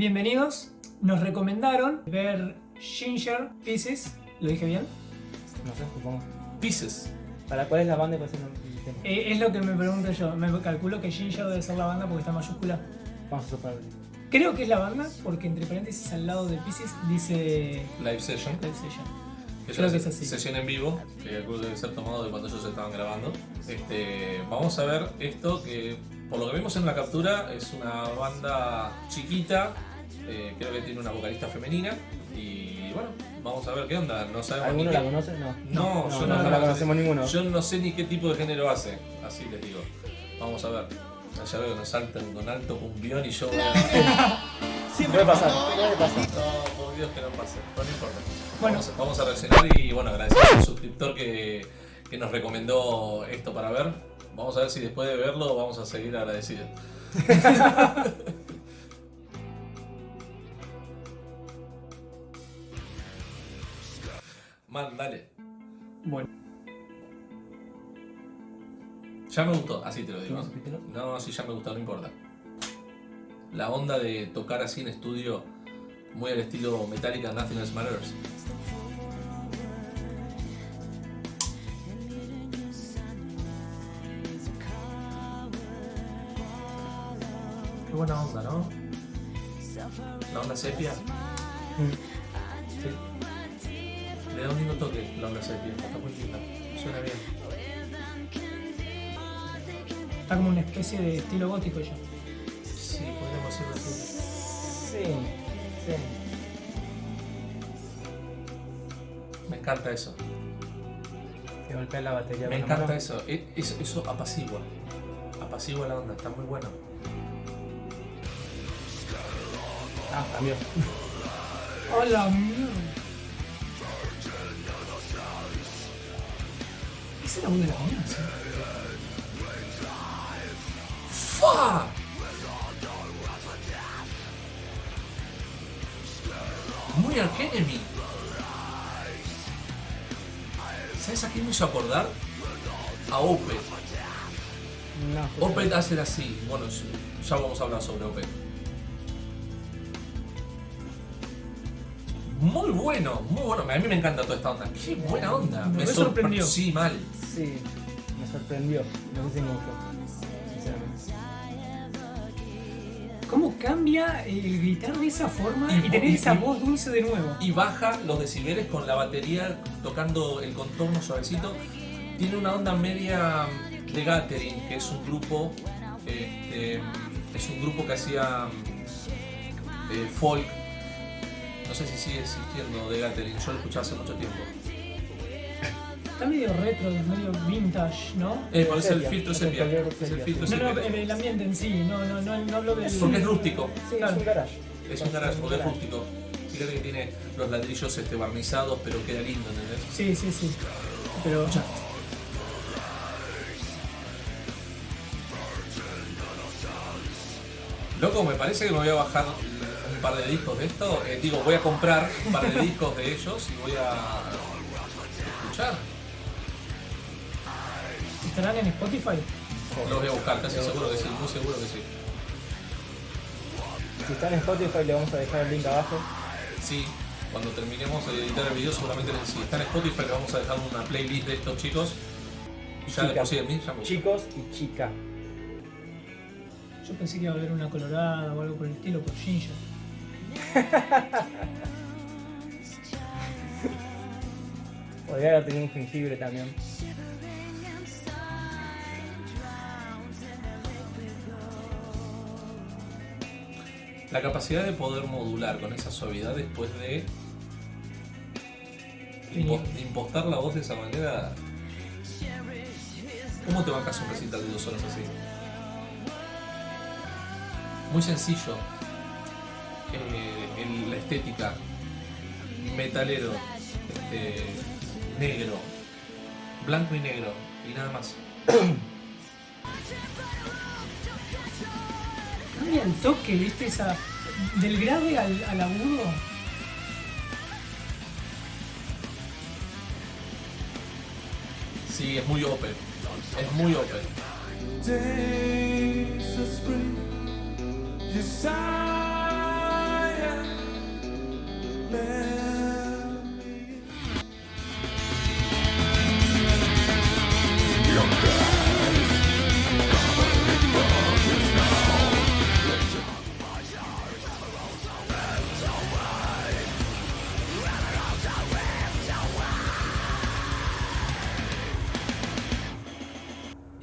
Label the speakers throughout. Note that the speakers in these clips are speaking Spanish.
Speaker 1: Bienvenidos. Nos recomendaron ver Ginger Pieces. ¿Lo dije bien?
Speaker 2: No sé, supongo.
Speaker 3: Pieces.
Speaker 2: ¿Para cuál es la banda y cuál es el tema?
Speaker 1: Eh, es lo que me pregunto yo. Me calculo que Ginger debe ser la banda porque está en mayúscula.
Speaker 2: Vamos a suponer.
Speaker 1: Creo que es la banda porque entre paréntesis al lado de Pieces dice
Speaker 3: Live Session.
Speaker 1: Live Session.
Speaker 3: Que
Speaker 1: Creo que es así.
Speaker 3: sesión en vivo, que calculo debe ser tomado de cuando ellos estaban grabando. Este, vamos a ver esto que, por lo que vemos en la captura, es una banda chiquita, eh, creo que tiene una vocalista femenina. Y bueno, vamos a ver qué onda. No sabemos ni
Speaker 2: ¿Alguno
Speaker 3: qué-
Speaker 2: la conoce? No.
Speaker 3: No,
Speaker 2: no,
Speaker 3: yo
Speaker 2: no,
Speaker 3: no,
Speaker 2: no la conocemos ninguno.
Speaker 3: Yo no sé ni qué tipo de género hace, así les digo. Vamos a ver. Ya veo que nos saltan con alto cumbión y yo voy a...
Speaker 2: Puede pasar, puede pasar.
Speaker 3: No, por Dios que no pase, no, no importa.
Speaker 1: Bueno.
Speaker 3: Vamos, a- vamos a reaccionar y bueno, agradecer al suscriptor que, que nos recomendó esto para ver. Vamos a ver si después de verlo vamos a seguir agradecidos. Man, dale.
Speaker 1: Bueno.
Speaker 3: Ya me gustó, así te lo digo.
Speaker 2: ¿No? No,
Speaker 3: sí, ya me gustó, no importa. La onda de tocar así en estudio, muy al estilo Metallica, Nothing Else Matters. Buena onda, ¿no? La onda sepia
Speaker 2: Mm. Sí.
Speaker 3: le da un lindo toque, la onda sepia. Está muy linda, suena bien.
Speaker 1: Está como una especie de estilo gótico ya.
Speaker 3: Sí, podríamos decirlo así.
Speaker 2: Sí, sí.
Speaker 3: Me encanta eso.
Speaker 2: Que golpea la batería
Speaker 3: Me encanta
Speaker 2: mano.
Speaker 3: eso. E- Eso, eso apacigua. Apacigua la onda, está muy bueno.
Speaker 2: Ah, cambió.
Speaker 1: ¡Hola, mierda! ¿Esa es la voz de la mina? sí?
Speaker 3: ¡Fa! Muy Arch Enemy. ¿Sabes a quién me hizo acordar? A Opeth.
Speaker 2: No.
Speaker 3: Opeth hace así. Bueno, ya vamos a hablar sobre Opeth. Muy bueno, muy bueno. A mí me encanta toda esta onda. Qué buena onda.
Speaker 1: Me
Speaker 3: sorpre-
Speaker 1: sorprendió.
Speaker 3: Sí, mal.
Speaker 2: Sí, me sorprendió. No sé si me gustó.
Speaker 1: ¿Cómo cambia el gritar de esa forma y,
Speaker 3: Y-
Speaker 1: tener
Speaker 3: y-
Speaker 1: esa voz dulce de nuevo?
Speaker 3: y baja los decibeles con la batería tocando el contorno suavecito. Tiene una onda media de Gathering, que es un grupo, este, es un grupo que hacía eh, folk. No sé si sigue existiendo de Gathering, yo lo escuché hace mucho tiempo.
Speaker 1: Está medio retro, medio vintage, ¿no?
Speaker 3: Eh, por eso el
Speaker 2: Sepia,
Speaker 3: filtro
Speaker 2: es el
Speaker 3: sepia.
Speaker 2: color
Speaker 3: Es el
Speaker 2: sepia,
Speaker 3: filtro
Speaker 2: sí.
Speaker 1: No, no,
Speaker 3: sepia.
Speaker 1: el, ambiente en sí, no, no, no, no hablo del...
Speaker 3: Porque es rústico.
Speaker 2: Sí, es un garage.
Speaker 3: Es un garage, porque es rústico. Fíjate que tiene los ladrillos este, barnizados, pero queda lindo, ¿entendés?
Speaker 1: Sí, sí, sí. Pero...
Speaker 3: Loco, me parece que me voy a bajar un par de discos de esto. Eh, digo, voy a comprar un par de discos de ellos y voy a escuchar.
Speaker 1: ¿Estarán en Spotify?
Speaker 3: Los voy a buscar, casi seguro que sí, muy seguro que sí.
Speaker 2: Si está en Spotify le vamos a dejar el link abajo.
Speaker 3: Sí, cuando terminemos de editar el video, seguramente si está en Spotify le vamos a dejar una playlist de estos chicos. Ya de por sí a mí ya me gustó.
Speaker 2: Chicos y chica.
Speaker 1: Yo pensé que iba a haber una colorada o algo por el estilo por Ginger.
Speaker 2: Podría haber tenido un jengibre también.
Speaker 3: La capacidad de poder modular con esa suavidad después de, impo- de impostar la voz de esa manera. ¿Cómo te bancas un recital de dos horas así? Muy sencillo. Eh, el- la estética. Metalero. este, negro. Blanco y negro. Y nada más.
Speaker 1: Cambia el toque, ¿viste? Esa, del grave al, al agudo.
Speaker 3: Sí, es muy open. Es muy open.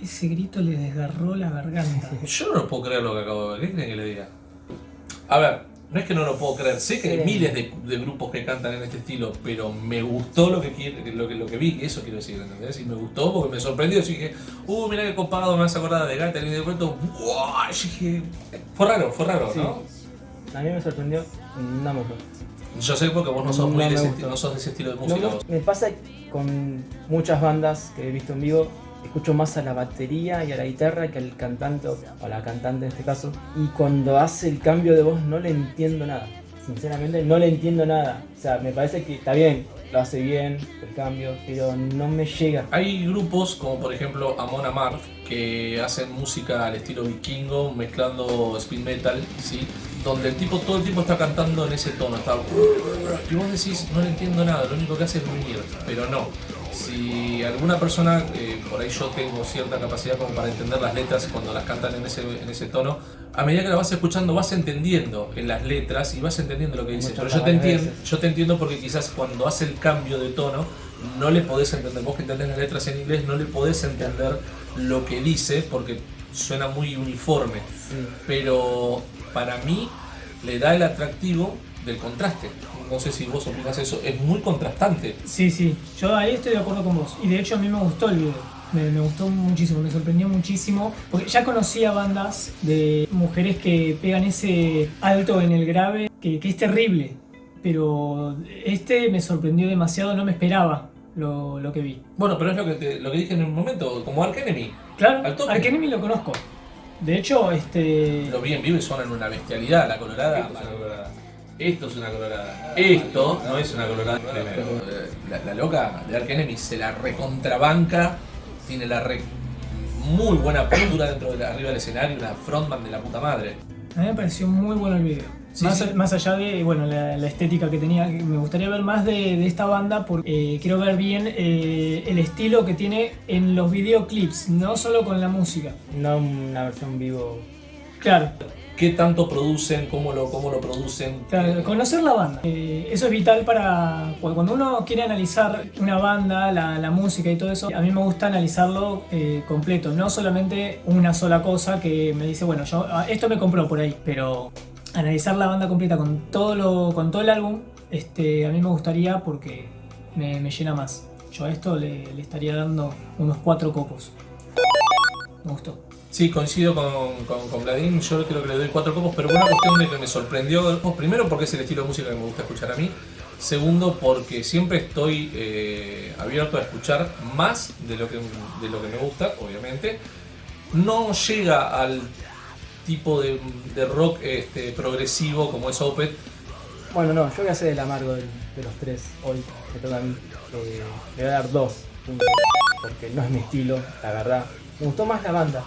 Speaker 1: Ese grito le desgarró la garganta.
Speaker 3: Yo no puedo creer lo que acabo de ver. ¿Qué creen que le diga? A ver, no es que no lo puedo creer. Sé que hay miles de, de grupos que cantan en este estilo, pero me gustó lo que, lo que, lo que vi. Eso quiero decir, ¿entendés? Y me gustó porque me sorprendió. Yo dije, uh, mira qué copado, me vas a acordar de Gathering y de pronto, ¡wow! Yo dije, fue raro, fue raro,
Speaker 2: Sí.
Speaker 3: ¿no?
Speaker 2: A mí me sorprendió, no me gustó.
Speaker 3: Yo sé porque vos no sos,
Speaker 2: No
Speaker 3: muy de ese, no sos de ese estilo de música.
Speaker 2: me pasa con muchas bandas que he visto en vivo, escucho más a la batería y a la guitarra que al cantante o a la cantante en este caso. Y cuando hace el cambio de voz no le entiendo nada. Sinceramente no le entiendo nada. O sea, me parece que está bien, lo hace bien, el cambio, pero no me llega.
Speaker 3: Hay grupos como por ejemplo Amon Amarth que hacen música al estilo vikingo mezclando speed metal, ¿sí? donde el tipo todo el tiempo está cantando en ese tono, está y vos decís no le entiendo nada, lo único que hace es gruñir, pero no. Si alguna persona, eh, por ahí yo tengo cierta capacidad como para entender las letras cuando las cantan en ese, en ese tono, a medida que la vas escuchando vas entendiendo en las letras y vas entendiendo lo que dice. Pero yo te entiendo, yo te entiendo porque quizás cuando hace el cambio de tono no le podés entender, vos que entendés las letras en inglés no le podés entender lo que dice porque suena muy uniforme,
Speaker 2: Sí.
Speaker 3: pero para mí le da el atractivo del contraste. No sé si vos opinás eso, es muy contrastante.
Speaker 1: Sí, sí, yo ahí estoy de acuerdo con vos. Y de hecho a mí me gustó el video. Me, me gustó muchísimo, me sorprendió muchísimo. Porque ya conocía bandas de mujeres que pegan ese alto en el grave, que, que es terrible. Pero este me sorprendió demasiado, no me esperaba lo, lo que vi.
Speaker 3: Bueno, pero es lo que, te- lo que dije en un momento, como Ark Enemy.
Speaker 1: Claro,
Speaker 3: Al tope.
Speaker 1: Ark Enemy lo conozco. De hecho, este...
Speaker 3: Lo vi en vivo y suenan una bestialidad, la colorada. Esto es una colorada. Esto no es una colorada. Eh, la, la loca de Ark Enemy se la recontrabanca, tiene la re- muy buena postura dentro de la, arriba del escenario, una frontman de la puta madre.
Speaker 1: A mí me pareció muy bueno el video.
Speaker 3: Sí,
Speaker 1: más,
Speaker 3: sí.
Speaker 1: más allá de bueno, la, la estética que tenía, me gustaría ver más de, de esta banda porque eh, quiero ver bien eh, el estilo que tiene en los videoclips, no solo con la música.
Speaker 2: No una versión vivo.
Speaker 1: Claro,
Speaker 3: ¿Qué tanto producen? ¿Cómo lo, cómo lo producen?
Speaker 1: claro, conocer la banda. Eh, eso es vital para cu- cuando uno quiere analizar una banda, la, la música y todo eso. A mí me gusta analizarlo eh, completo, no solamente una sola cosa que me dice, bueno, yo ah, esto me compró por ahí, pero analizar la banda completa con todo lo, con todo el álbum, este, a mí me gustaría porque me, me llena más. Yo a esto le, le estaría dando unos cuatro copos. Me gustó.
Speaker 3: Sí, coincido con, con, Vladín, yo creo que le doy cuatro copos, pero una cuestión de que me sorprendió, primero porque es el estilo de música que me gusta escuchar a mí, segundo porque siempre estoy eh, abierto a escuchar más de lo, que, de lo que me gusta, obviamente. No llega al tipo de, rock este, progresivo como es Opeth,
Speaker 2: Bueno, no, yo voy a hacer el amargo de, los tres hoy, que toca a mí. Eh, le voy a dar dos porque no es mi estilo, la verdad. Me gustó más la banda.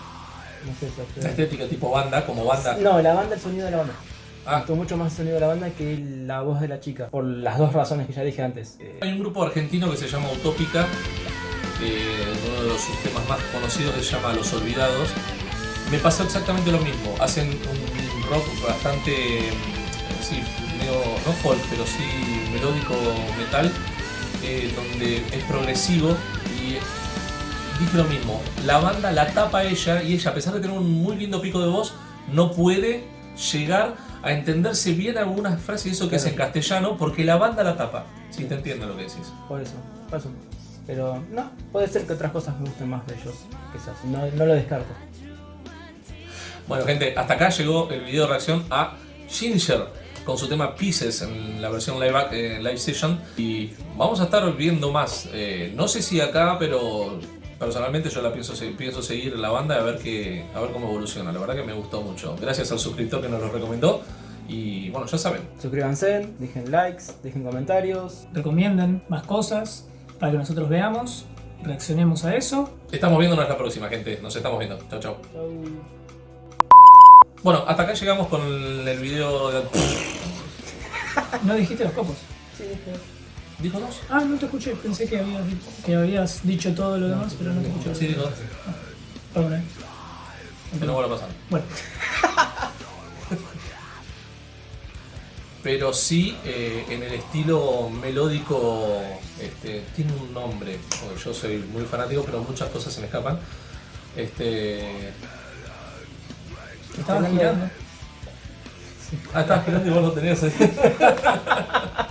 Speaker 2: No sé
Speaker 3: la estética tipo banda, como banda.
Speaker 2: No, la banda, el sonido de la banda. Me
Speaker 3: Ah,
Speaker 2: gustó mucho más el sonido de la banda que la voz de la chica. Por las dos razones que ya dije antes. Eh,
Speaker 3: Hay un grupo argentino que se llama Utópica, uno de los temas más conocidos que se llama Los Olvidados. Me pasó exactamente lo mismo. Hacen un rock bastante, sí, medio, no folk, pero sí melódico metal, eh, donde es progresivo y dije lo mismo. La banda la tapa ella y ella, a pesar de tener un muy lindo pico de voz, no puede llegar a entenderse bien algunas frases y eso que es en castellano porque la banda la tapa. Si te entiendo lo que decís.
Speaker 2: por eso, por eso. Pero no, puede ser que otras cosas me gusten más de ellos. Quizás, no, no lo descarto.
Speaker 3: Bueno, gente, hasta acá llegó el video de reacción a Ginger con su tema Pieces en la versión live, eh, live session. Y vamos a estar viendo más. Eh, no sé si acá, pero personalmente yo la pienso, pienso seguir la banda a ver, que, a ver cómo evoluciona. La verdad que me gustó mucho. Gracias al suscriptor que nos lo recomendó. Y bueno, ya saben.
Speaker 2: Suscríbanse, dejen likes, dejen comentarios.
Speaker 1: Recomienden más cosas para que nosotros veamos, reaccionemos a eso.
Speaker 3: Estamos viéndonos la próxima, gente. Nos estamos viendo. Chao, chao.
Speaker 2: Chau.
Speaker 3: Bueno, hasta acá llegamos con el video de...
Speaker 1: No dijiste los copos.
Speaker 2: Sí, dije.
Speaker 3: ¿Dijo dos?
Speaker 1: Ah, no te escuché. Pensé que habías, que habías dicho todo lo demás, pero no te escuché.
Speaker 3: Sí, dijo dos.
Speaker 1: Perdón, eh.
Speaker 3: Que no vuelva a pasar.
Speaker 1: Bueno,
Speaker 3: Pero sí, eh, en el estilo melódico, este, tiene un nombre. porque Yo soy muy fanático, pero muchas cosas se me escapan. Este.
Speaker 1: te estaba girando.
Speaker 3: Ah, estabas girando y vos lo tenías ahí.